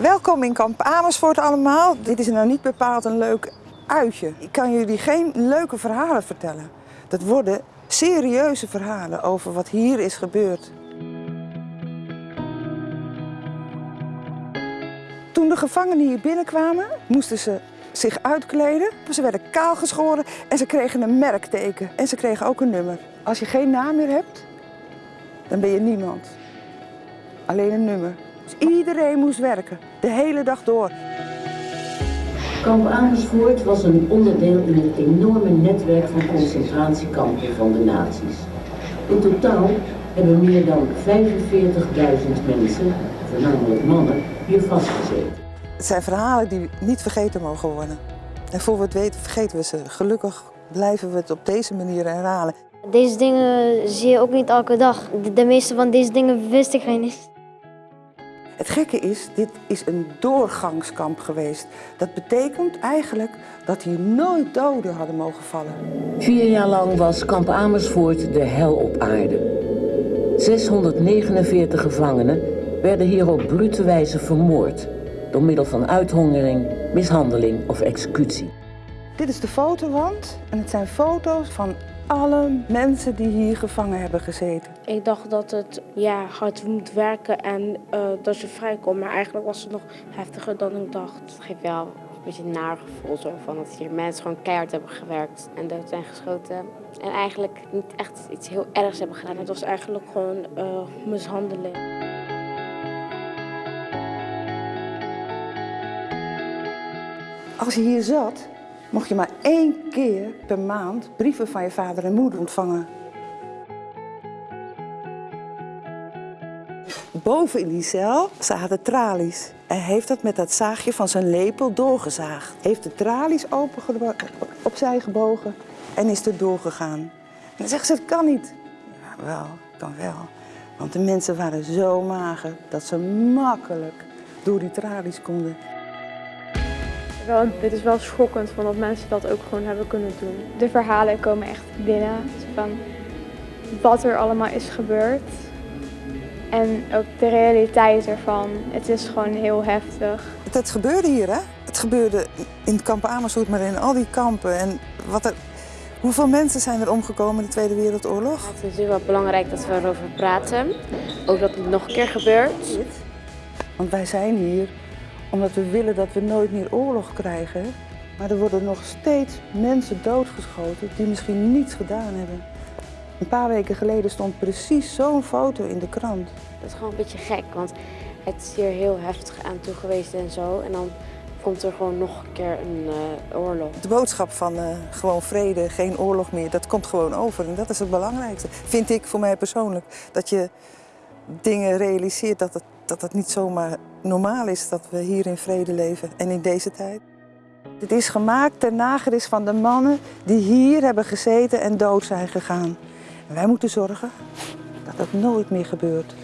Welkom in kamp Amersfoort allemaal. Dit is nou niet bepaald een leuk uitje. Ik kan jullie geen leuke verhalen vertellen. Dat worden serieuze verhalen over wat hier is gebeurd. Toen de gevangenen hier binnenkwamen, moesten ze zich uitkleden. Ze werden kaal geschoren en ze kregen een merkteken. En ze kregen ook een nummer. Als je geen naam meer hebt, dan ben je niemand. Alleen een nummer. Dus iedereen moest werken, de hele dag door. Kamp Amersfoort was een onderdeel in het enorme netwerk van concentratiekampen van de nazi's. In totaal hebben meer dan 45.000 mensen, voornamelijk mannen, hier vastgezeten. Het zijn verhalen die niet vergeten mogen worden. En voor we het weten vergeten we ze. Gelukkig blijven we het op deze manier herhalen. Deze dingen zie je ook niet elke dag. De, de meeste van deze dingen wist ik geen eens. Het gekke is, dit is een doorgangskamp geweest. Dat betekent eigenlijk dat hier nooit doden hadden mogen vallen. Vier jaar lang was kamp Amersfoort de hel op aarde. 649 gevangenen werden hier op brute wijze vermoord door middel van uithongering, mishandeling of executie. Dit is de fotowand en het zijn foto's van alle mensen die hier gevangen hebben gezeten. Ik dacht dat het ja, hard moet werken en uh, dat je vrijkomt, maar eigenlijk was het nog heftiger dan ik dacht. Het geeft wel een beetje een naar gevoel zo van dat hier mensen gewoon keihard hebben gewerkt en dood zijn geschoten. En eigenlijk niet echt iets heel ergs hebben gedaan. Het was eigenlijk gewoon uh, mishandeling. Als je hier zat, mocht je maar één keer per maand brieven van je vader en moeder ontvangen. Boven in die cel zaten tralies. Hij heeft dat met dat zaagje van zijn lepel doorgezaagd. Heeft de tralies opzij gebogen en is er doorgegaan. En dan zeggen ze, het kan niet. Ja, wel, kan wel. Want de mensen waren zo mager dat ze makkelijk door die tralies konden. Wel, dit is wel schokkend van dat mensen dat ook gewoon hebben kunnen doen. De verhalen komen echt binnen van wat er allemaal is gebeurd. En ook de realiteit ervan. Het is gewoon heel heftig. Het, het gebeurde hier, hè? Het gebeurde in het kamp Amersfoort, maar in al die kampen. En wat er, hoeveel mensen zijn er omgekomen in de Tweede Wereldoorlog? Het is natuurlijk wel belangrijk dat we erover praten. Ook dat het nog een keer gebeurt. Want wij zijn hier omdat we willen dat we nooit meer oorlog krijgen. Maar er worden nog steeds mensen doodgeschoten die misschien niets gedaan hebben. Een paar weken geleden stond precies zo'n foto in de krant. Dat is gewoon een beetje gek, want het is hier heel heftig aan toe geweest en zo. En dan komt er gewoon nog een keer een uh, oorlog. De boodschap van uh, gewoon vrede, geen oorlog meer, dat komt gewoon over. En dat is het belangrijkste, vind ik voor mij persoonlijk. Dat je dingen realiseert dat het, dat het niet zomaar normaal is dat we hier in vrede leven en in deze tijd. Het is gemaakt ter nageris van de mannen die hier hebben gezeten en dood zijn gegaan. Wij moeten zorgen dat dat nooit meer gebeurt.